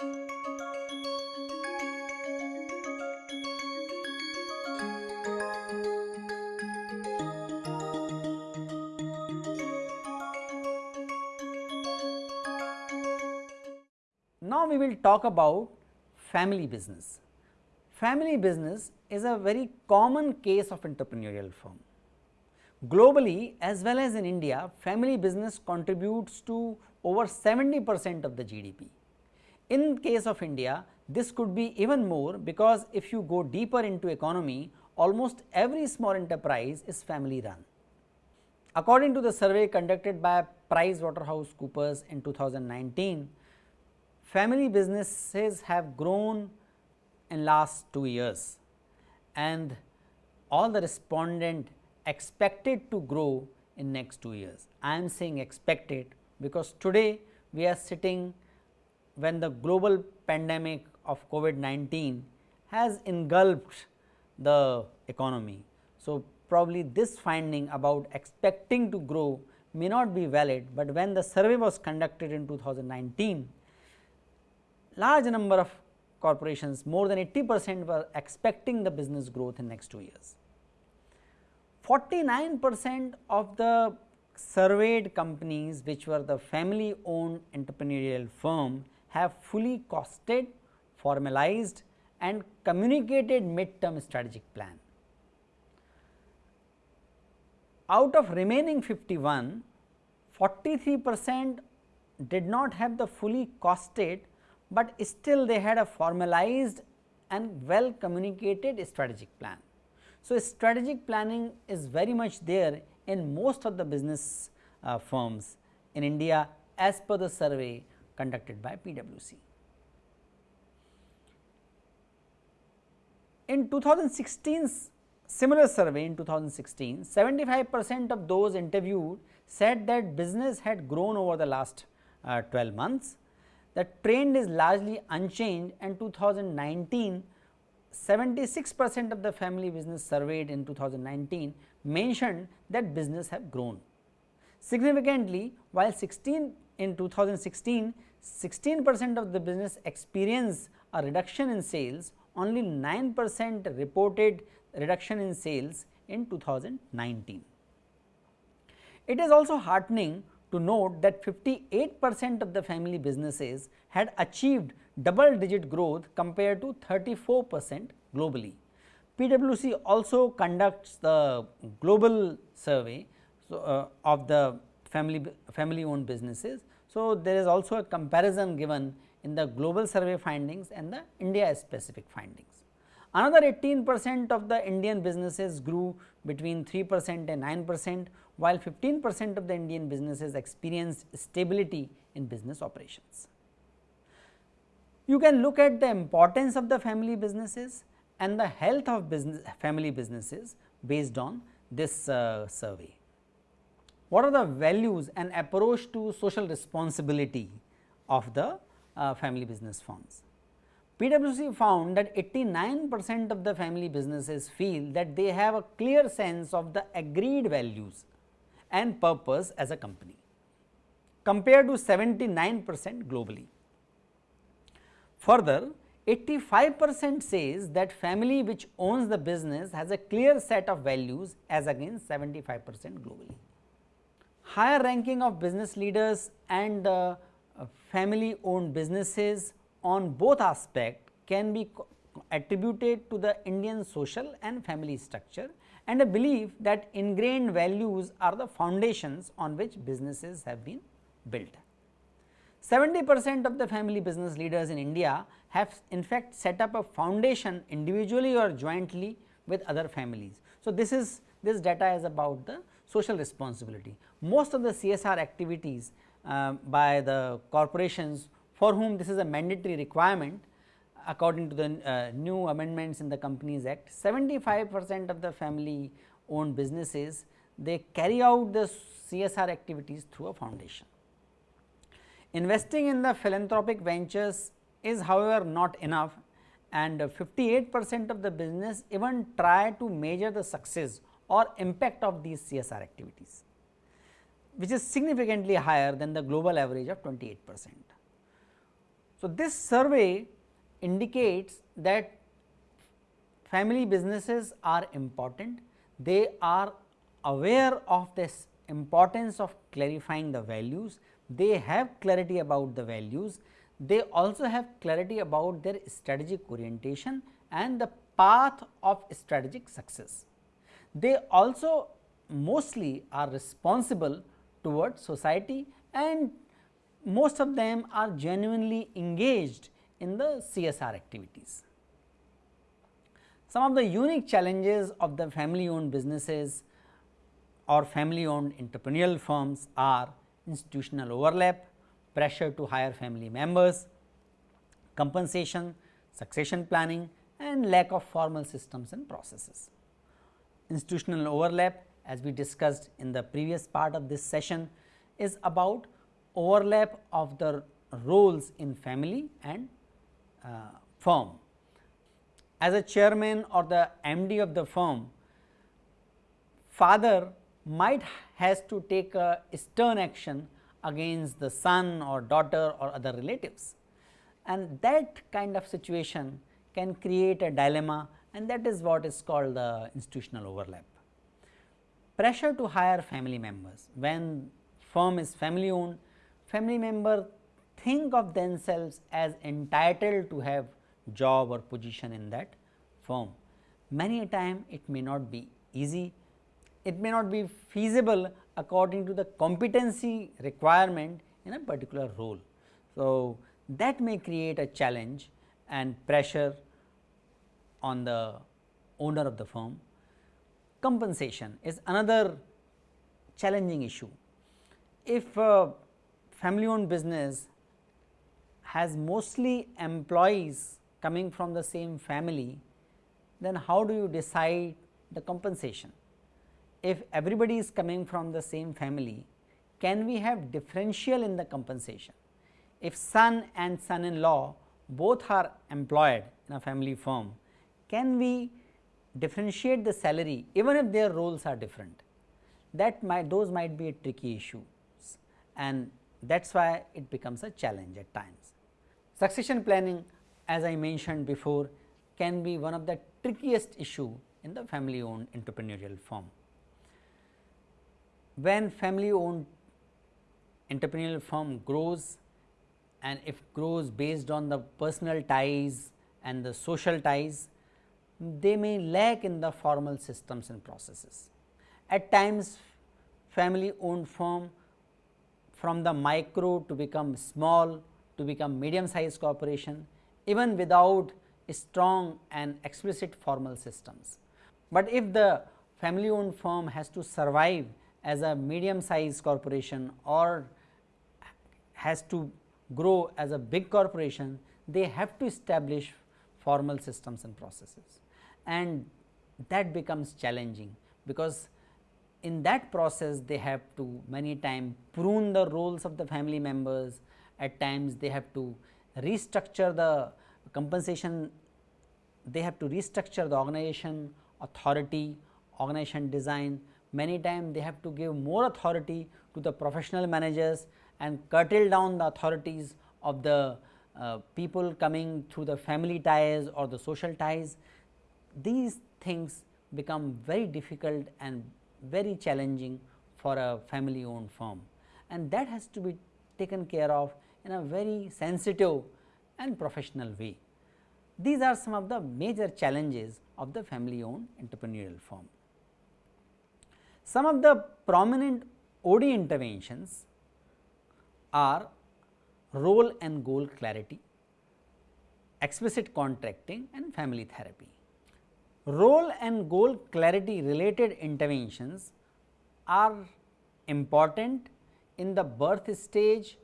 Now, we will talk about family business. Family business is a very common case of entrepreneurial firm. Globally as well as in India, family business contributes to over 70 percent of the GDP. In case of India, this could be even more because if you go deeper into economy, almost every small enterprise is family run. According to the survey conducted by Price Waterhouse Coopers in 2019, family businesses have grown in last 2 years and all the respondent expected to grow in next 2 years. I am saying expected because today we are sitting when the global pandemic of COVID-19 has engulfed the economy. So, probably this finding about expecting to grow may not be valid, but when the survey was conducted in 2019, large number of corporations more than 80 percent were expecting the business growth in next 2 years. 49 percent of the surveyed companies which were the family owned entrepreneurial firm have fully costed, formalized and communicated mid-term strategic plan. Out of remaining 51, 43 percent did not have the fully costed but still they had a formalized and well communicated strategic plan. So, strategic planning is very much there in most of the business uh, firms in India as per the survey conducted by PwC. In 2016 similar survey in 2016, 75 percent of those interviewed said that business had grown over the last uh, 12 months the trend is largely unchanged and 2019 76 percent of the family business surveyed in 2019 mentioned that business have grown. Significantly while 16 in 2016 16 percent of the business experienced a reduction in sales only 9 percent reported reduction in sales in 2019. It is also heartening to note that 58 percent of the family businesses had achieved double digit growth compared to 34 percent globally. PwC also conducts the global survey so, uh, of the family family owned businesses. So, there is also a comparison given in the global survey findings and the India specific findings. Another 18 percent of the Indian businesses grew between 3 percent and 9 percent while 15 percent of the Indian businesses experienced stability in business operations. You can look at the importance of the family businesses and the health of business family businesses based on this uh, survey. What are the values and approach to social responsibility of the uh, family business firms? PwC found that 89 percent of the family businesses feel that they have a clear sense of the agreed values and purpose as a company compared to 79 percent globally. Further, 85 percent says that family which owns the business has a clear set of values as against 75 percent globally. Higher ranking of business leaders and uh, family owned businesses on both aspect can be attributed to the Indian social and family structure and a belief that ingrained values are the foundations on which businesses have been built. 70 percent of the family business leaders in India have in fact set up a foundation individually or jointly with other families. So, this is this data is about the social responsibility. Most of the CSR activities uh, by the corporations for whom this is a mandatory requirement according to the uh, new amendments in the Companies Act 75 percent of the family owned businesses they carry out the CSR activities through a foundation. Investing in the philanthropic ventures is however not enough and 58 percent of the business even try to measure the success or impact of these CSR activities which is significantly higher than the global average of 28 percent. So, this survey indicates that family businesses are important, they are aware of this importance of clarifying the values, they have clarity about the values, they also have clarity about their strategic orientation and the path of strategic success. They also mostly are responsible towards society and most of them are genuinely engaged in the CSR activities. Some of the unique challenges of the family owned businesses or family owned entrepreneurial firms are institutional overlap, pressure to hire family members, compensation, succession planning and lack of formal systems and processes. Institutional overlap as we discussed in the previous part of this session is about overlap of the roles in family and uh, firm. As a chairman or the MD of the firm, father might has to take a stern action against the son or daughter or other relatives and that kind of situation can create a dilemma and that is what is called the institutional overlap. Pressure to hire family members when firm is family owned family member think of themselves as entitled to have job or position in that firm. Many a time it may not be easy, it may not be feasible according to the competency requirement in a particular role. So, that may create a challenge and pressure on the owner of the firm. Compensation is another challenging issue. If uh, family owned business has mostly employees coming from the same family, then how do you decide the compensation? If everybody is coming from the same family, can we have differential in the compensation? If son and son in law both are employed in a family firm, can we differentiate the salary even if their roles are different? That might those might be a tricky issue and that is why it becomes a challenge at times. Succession planning as I mentioned before can be one of the trickiest issue in the family owned entrepreneurial firm. When family owned entrepreneurial firm grows and if grows based on the personal ties and the social ties, they may lack in the formal systems and processes. At times family owned firm from the micro to become small to become medium sized corporation even without strong and explicit formal systems. But if the family owned firm has to survive as a medium sized corporation or has to grow as a big corporation, they have to establish formal systems and processes and that becomes challenging because in that process they have to many times prune the roles of the family members, at times they have to restructure the compensation, they have to restructure the organization, authority, organization design, many times they have to give more authority to the professional managers and curtail down the authorities of the uh, people coming through the family ties or the social ties. These things become very difficult and very challenging for a family owned firm and that has to be taken care of in a very sensitive and professional way. These are some of the major challenges of the family owned entrepreneurial firm. Some of the prominent OD interventions are role and goal clarity, explicit contracting and family therapy. Role and goal clarity related interventions are important in the birth stage,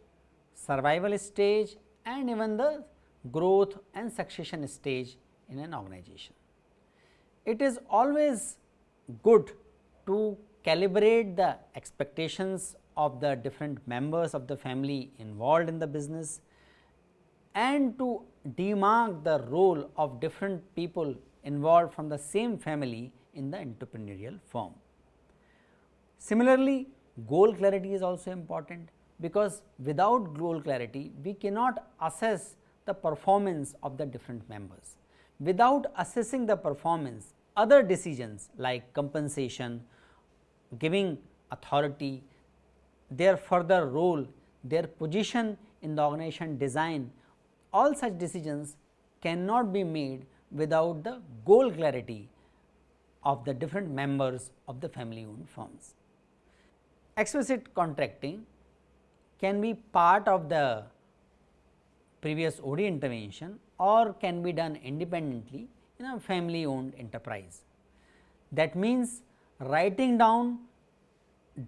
survival stage and even the growth and succession stage in an organization. It is always good to calibrate the expectations of the different members of the family involved in the business and to demark the role of different people involved from the same family in the entrepreneurial firm. Similarly, goal clarity is also important because without goal clarity we cannot assess the performance of the different members. Without assessing the performance, other decisions like compensation, giving authority, their further role, their position in the organization design, all such decisions cannot be made without the goal clarity of the different members of the family owned firms. Explicit contracting can be part of the previous OD intervention or can be done independently in a family owned enterprise. That means, writing down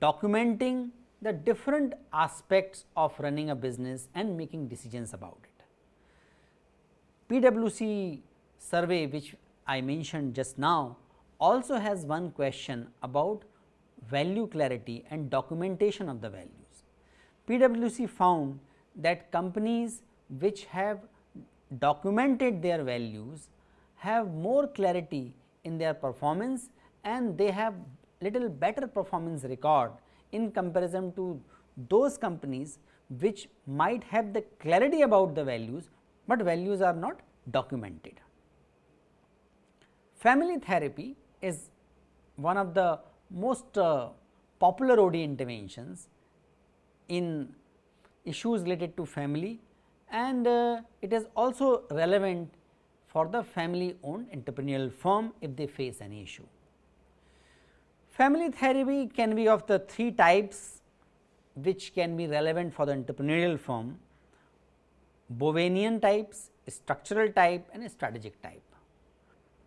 documenting the different aspects of running a business and making decisions about it. PwC survey which I mentioned just now also has one question about value clarity and documentation of the values. PwC found that companies which have documented their values have more clarity in their performance and they have little better performance record in comparison to those companies which might have the clarity about the values, but values are not documented. Family therapy is one of the most uh, popular OD interventions in issues related to family and uh, it is also relevant for the family owned entrepreneurial firm if they face any issue. Family therapy can be of the three types which can be relevant for the entrepreneurial firm, Bowenian types, structural type and strategic type.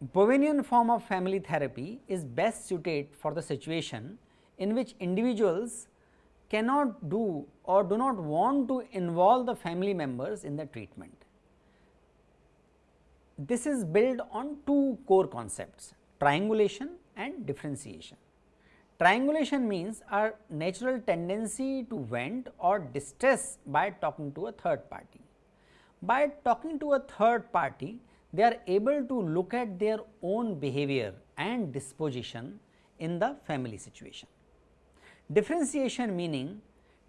Bowenian form of family therapy is best suited for the situation in which individuals cannot do or do not want to involve the family members in the treatment. This is built on two core concepts triangulation and differentiation. Triangulation means a natural tendency to vent or distress by talking to a third party. By talking to a third party, they are able to look at their own behavior and disposition in the family situation. Differentiation meaning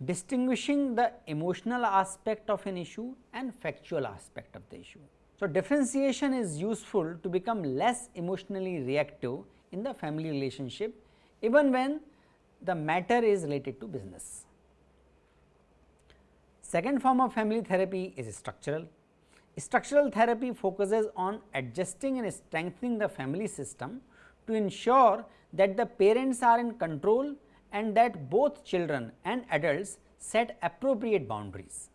distinguishing the emotional aspect of an issue and factual aspect of the issue. So, differentiation is useful to become less emotionally reactive in the family relationship even when the matter is related to business. Second form of family therapy is structural. Structural therapy focuses on adjusting and strengthening the family system to ensure that the parents are in control and that both children and adults set appropriate boundaries.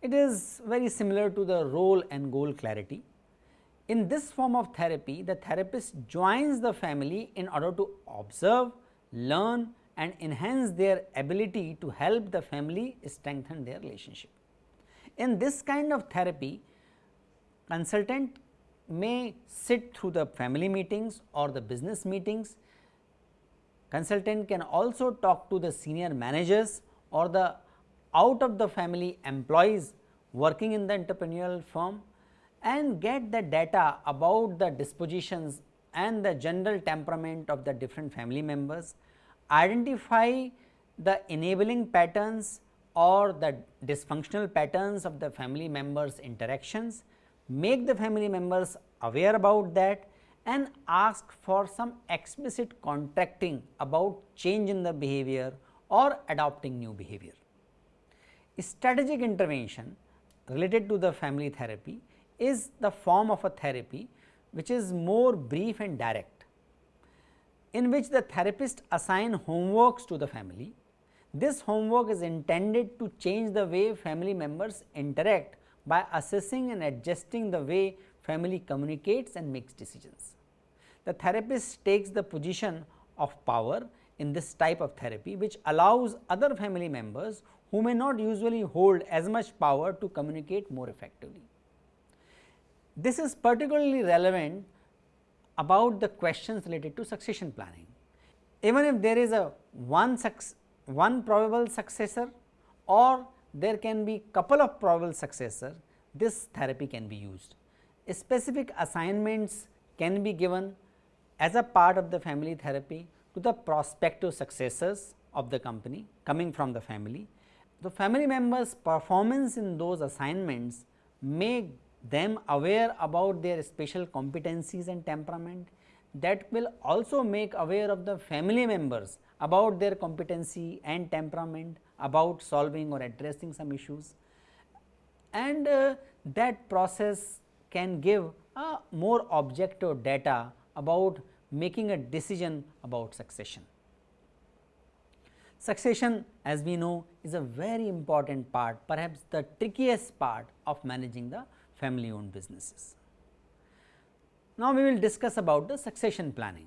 It is very similar to the role and goal clarity. In this form of therapy, the therapist joins the family in order to observe, learn and enhance their ability to help the family strengthen their relationship. In this kind of therapy, consultant may sit through the family meetings or the business meetings. Consultant can also talk to the senior managers or the out of the family employees working in the entrepreneurial firm and get the data about the dispositions and the general temperament of the different family members, identify the enabling patterns or the dysfunctional patterns of the family members interactions, make the family members aware about that and ask for some explicit contracting about change in the behavior or adopting new behavior. Strategic intervention related to the family therapy is the form of a therapy which is more brief and direct, in which the therapist assign homeworks to the family this homework is intended to change the way family members interact by assessing and adjusting the way family communicates and makes decisions. The therapist takes the position of power in this type of therapy which allows other family members who may not usually hold as much power to communicate more effectively. This is particularly relevant about the questions related to succession planning. Even if there is a one success one probable successor or there can be couple of probable successor, this therapy can be used. Specific assignments can be given as a part of the family therapy to the prospective successors of the company coming from the family. The family members performance in those assignments make them aware about their special competencies and temperament that will also make aware of the family members about their competency and temperament about solving or addressing some issues and uh, that process can give a more objective data about making a decision about succession. Succession as we know is a very important part perhaps the trickiest part of managing the family owned businesses. Now, we will discuss about the succession planning.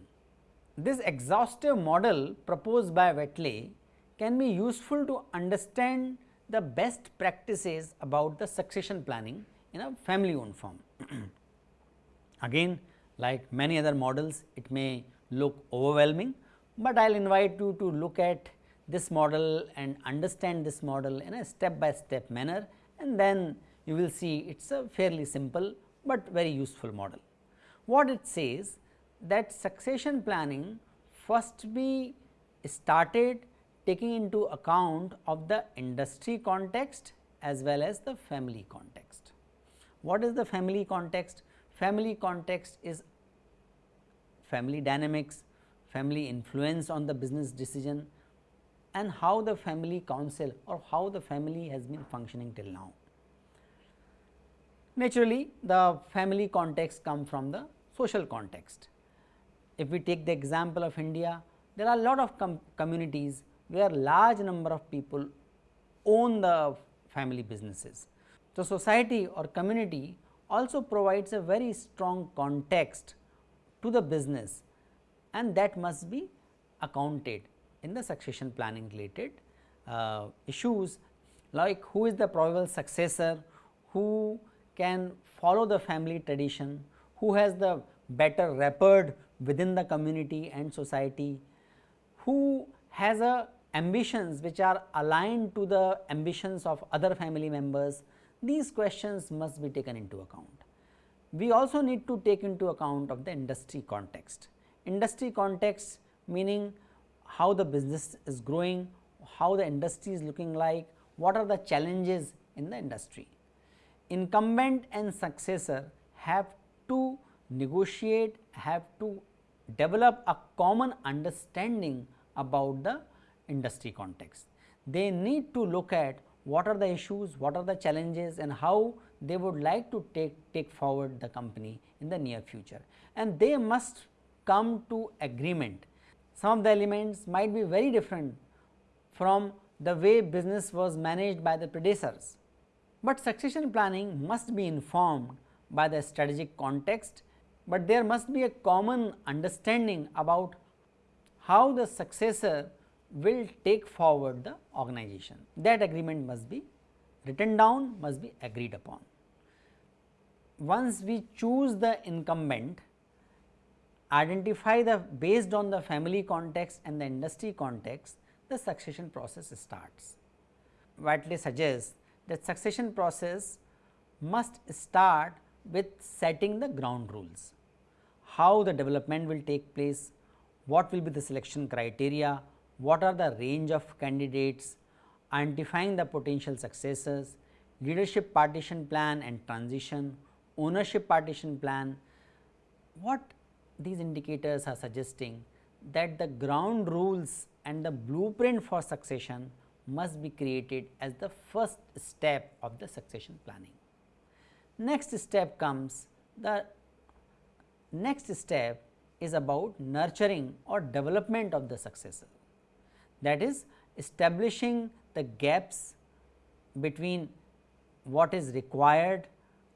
This exhaustive model proposed by Whateley can be useful to understand the best practices about the succession planning in a family owned firm. Again like many other models it may look overwhelming, but I will invite you to look at this model and understand this model in a step by step manner and then you will see it is a fairly simple, but very useful model. What it says that succession planning first be started taking into account of the industry context as well as the family context. What is the family context? Family context is family dynamics, family influence on the business decision and how the family council or how the family has been functioning till now. Naturally, the family context come from the social context. If we take the example of India, there are a lot of com communities where large number of people own the family businesses. So, society or community also provides a very strong context to the business and that must be accounted in the succession planning related uh, issues like who is the probable successor, who can follow the family tradition, who has the better rapport within the community and society, who has a ambitions which are aligned to the ambitions of other family members, these questions must be taken into account. We also need to take into account of the industry context. Industry context meaning how the business is growing, how the industry is looking like, what are the challenges in the industry. Incumbent and successor have to negotiate, have to develop a common understanding about the industry context. They need to look at what are the issues, what are the challenges and how they would like to take, take forward the company in the near future and they must come to agreement. Some of the elements might be very different from the way business was managed by the predecessors, but succession planning must be informed by the strategic context, but there must be a common understanding about how the successor will take forward the organization. That agreement must be written down, must be agreed upon. Once we choose the incumbent, identify the based on the family context and the industry context, the succession process starts. Whateley suggests that succession process must start with setting the ground rules, how the development will take place, what will be the selection criteria, what are the range of candidates, identifying the potential successors, leadership partition plan and transition, ownership partition plan. What these indicators are suggesting that the ground rules and the blueprint for succession must be created as the first step of the succession planning. Next step comes the next step is about nurturing or development of the successor. That is establishing the gaps between what is required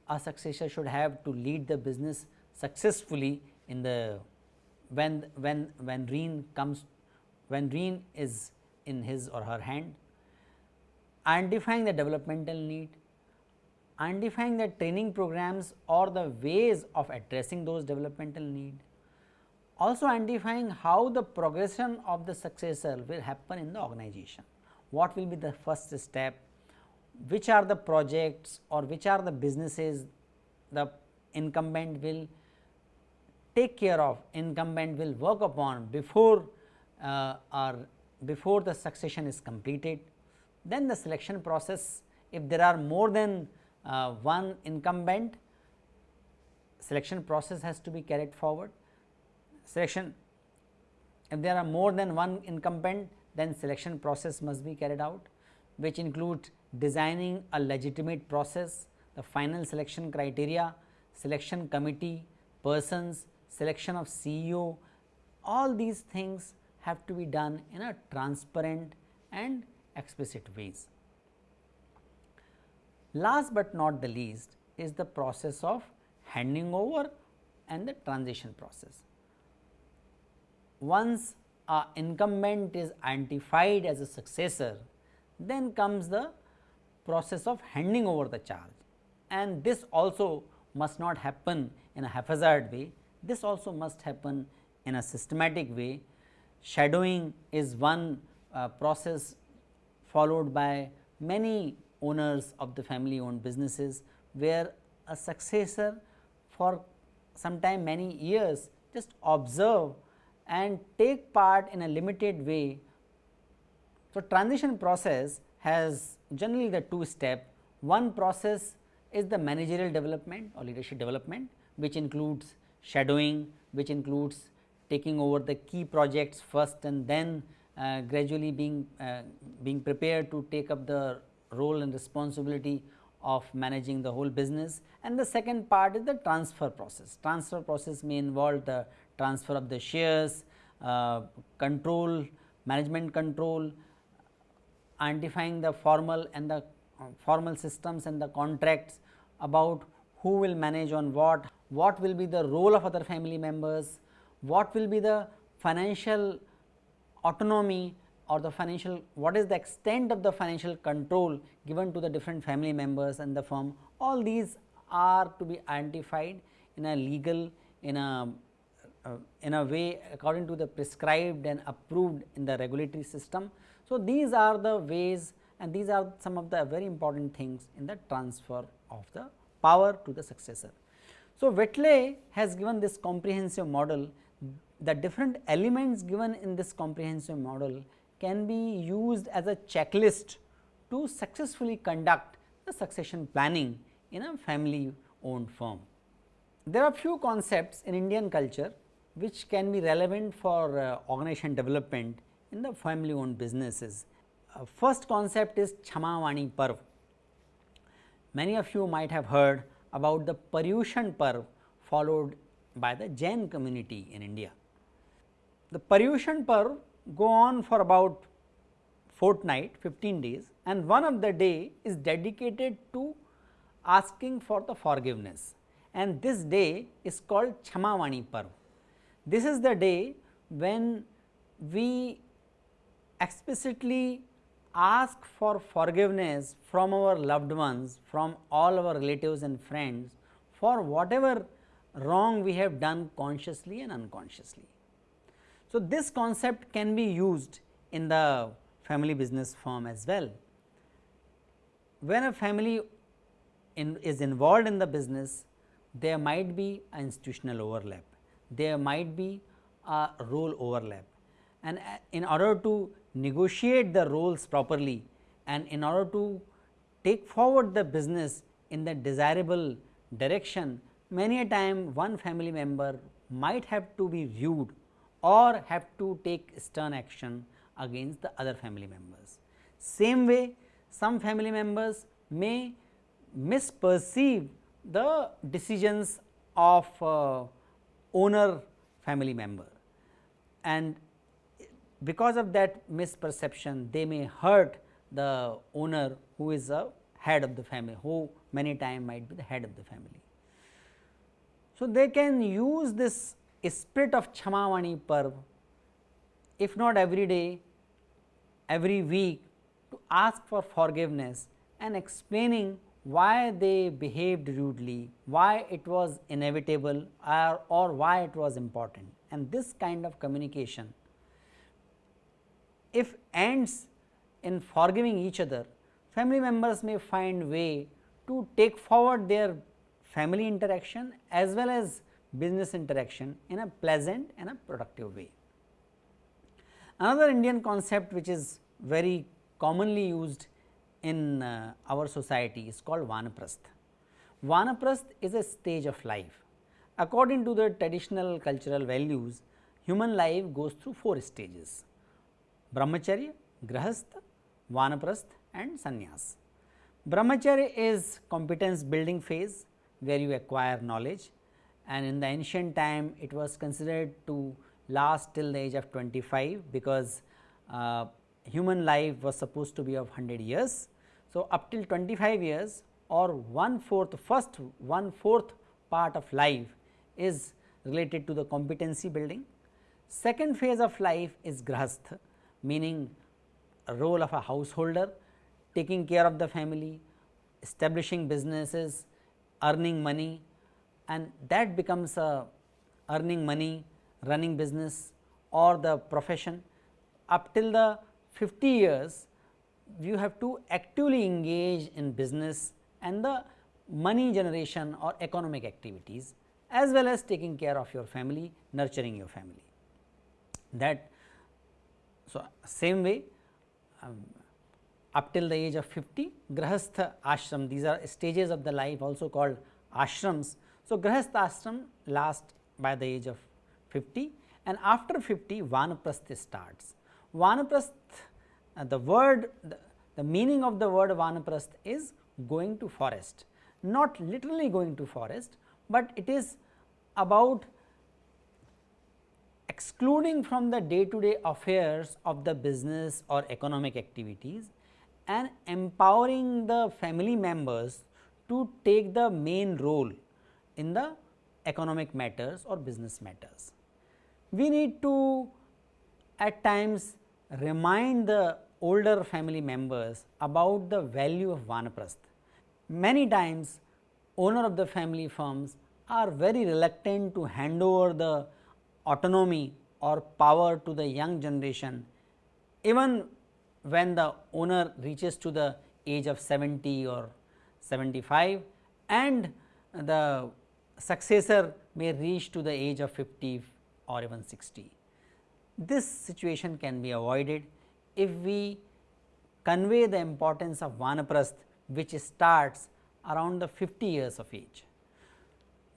a successor should have to lead the business successfully in the when when when reign comes when reign is in his or her hand identifying the developmental need identifying the training programs or the ways of addressing those developmental need also identifying how the progression of the successor will happen in the organization. What will be the first step, which are the projects or which are the businesses the incumbent will take care of, incumbent will work upon before uh, or before the succession is completed. Then the selection process, if there are more than uh, one incumbent selection process has to be carried forward. Selection if there are more than one incumbent then selection process must be carried out which includes designing a legitimate process, the final selection criteria, selection committee, persons, selection of CEO, all these things have to be done in a transparent and explicit ways. Last but not the least is the process of handing over and the transition process. Once a incumbent is identified as a successor, then comes the process of handing over the charge and this also must not happen in a haphazard way, this also must happen in a systematic way. Shadowing is one uh, process followed by many owners of the family owned businesses, where a successor for sometime many years just observe and take part in a limited way. So, transition process has generally the two step. One process is the managerial development or leadership development, which includes shadowing, which includes taking over the key projects first and then uh, gradually being uh, being prepared to take up the role and responsibility of managing the whole business and the second part is the transfer process. Transfer process may involve the transfer of the shares, uh, control, management control, identifying the formal and the uh, formal systems and the contracts about who will manage on what, what will be the role of other family members, what will be the financial autonomy or the financial what is the extent of the financial control given to the different family members and the firm all these are to be identified in a legal in a uh, in a way according to the prescribed and approved in the regulatory system. So, these are the ways and these are some of the very important things in the transfer of the power to the successor. So, Whateley has given this comprehensive model the different elements given in this comprehensive model can be used as a checklist to successfully conduct the succession planning in a family owned firm. There are few concepts in Indian culture which can be relevant for uh, organization development in the family owned businesses. Uh, first concept is Chamavani Parv. Many of you might have heard about the Paryushan Parv followed by the Jain community in India. The Paryushan Parv go on for about fortnight 15 days and one of the day is dedicated to asking for the forgiveness and this day is called Chamavani Parv. This is the day when we explicitly ask for forgiveness from our loved ones, from all our relatives and friends for whatever wrong we have done consciously and unconsciously. So, this concept can be used in the family business form as well. When a family in, is involved in the business, there might be an institutional overlap, there might be a role overlap and uh, in order to negotiate the roles properly and in order to take forward the business in the desirable direction, many a time one family member might have to be viewed or have to take stern action against the other family members. Same way some family members may misperceive the decisions of uh, owner family member and because of that misperception they may hurt the owner who is a head of the family who many time might be the head of the family. So, they can use this spirit of Chamavani Parv, if not every day, every week to ask for forgiveness and explaining why they behaved rudely, why it was inevitable or, or why it was important. And this kind of communication if ends in forgiving each other, family members may find way to take forward their family interaction as well as business interaction in a pleasant and a productive way. Another Indian concept which is very commonly used in uh, our society is called Vanaprastha. Vanaprastha is a stage of life. According to the traditional cultural values, human life goes through four stages Brahmacharya, Grahastha, Vanaprastha and Sannyas. Brahmacharya is competence building phase where you acquire knowledge and in the ancient time it was considered to last till the age of 25 because uh, human life was supposed to be of 100 years. So, up till 25 years or one fourth first one fourth part of life is related to the competency building. Second phase of life is grahastha meaning role of a householder taking care of the family, establishing businesses, earning money and that becomes a earning money, running business or the profession. Up till the 50 years, you have to actively engage in business and the money generation or economic activities as well as taking care of your family, nurturing your family. That so, same way um, up till the age of 50 grahastha ashram these are stages of the life also called ashrams. So, grahastha ashram last by the age of 50 and after 50 vanaprastha starts. Vanaprastha uh, the word the, the meaning of the word vanaprastha is going to forest not literally going to forest, but it is about excluding from the day to day affairs of the business or economic activities and empowering the family members to take the main role in the economic matters or business matters. We need to at times remind the older family members about the value of vanaprastha. Many times owner of the family firms are very reluctant to hand over the autonomy or power to the young generation even when the owner reaches to the age of 70 or 75 and the successor may reach to the age of 50 or even 60. This situation can be avoided if we convey the importance of vanaprastha which starts around the 50 years of age.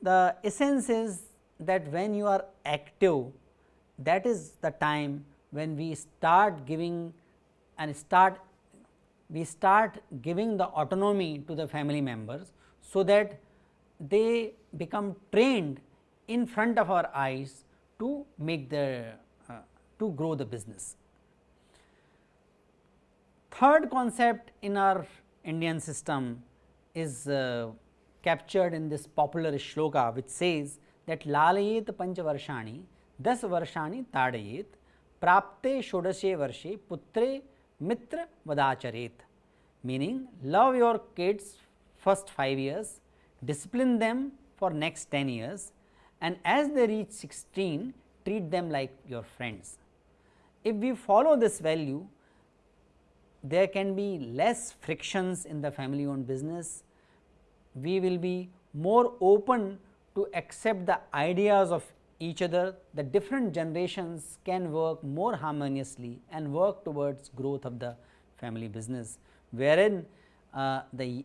The essence is that when you are active that is the time when we start giving and start we start giving the autonomy to the family members so that they become trained in front of our eyes to make the uh, to grow the business. Third concept in our Indian system is uh, captured in this popular shloka which says that lalayet panchavarshani das varshani tadayet prapte shodashe varshe putre mitra vadacharet meaning love your kids first 5 years, discipline them for next 10 years and as they reach 16 treat them like your friends. If we follow this value there can be less frictions in the family owned business, we will be more open to accept the ideas of each other, the different generations can work more harmoniously and work towards growth of the family business, wherein uh, the,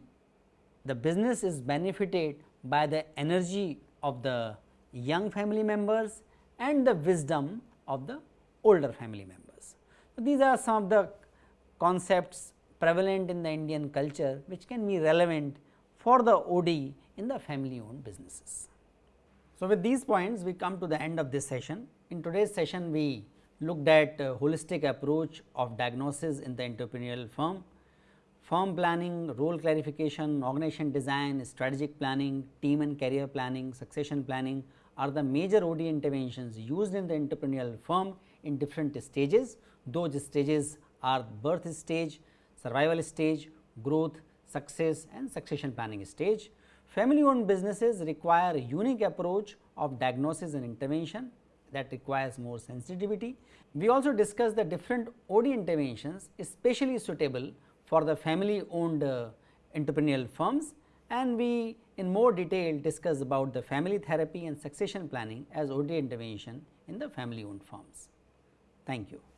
the business is benefited by the energy of the young family members and the wisdom of the older family members. So, these are some of the concepts prevalent in the Indian culture which can be relevant for the OD in the family owned businesses. So, with these points we come to the end of this session. In today's session we looked at holistic approach of diagnosis in the entrepreneurial firm, firm planning, role clarification, organization design, strategic planning, team and career planning, succession planning are the major OD interventions used in the entrepreneurial firm in different stages. Those stages are birth stage, survival stage, growth, success and succession planning stage. Family owned businesses require a unique approach of diagnosis and intervention that requires more sensitivity. We also discussed the different OD interventions especially suitable for the family owned uh, entrepreneurial firms and we in more detail discuss about the family therapy and succession planning as OD intervention in the family owned firms. Thank you.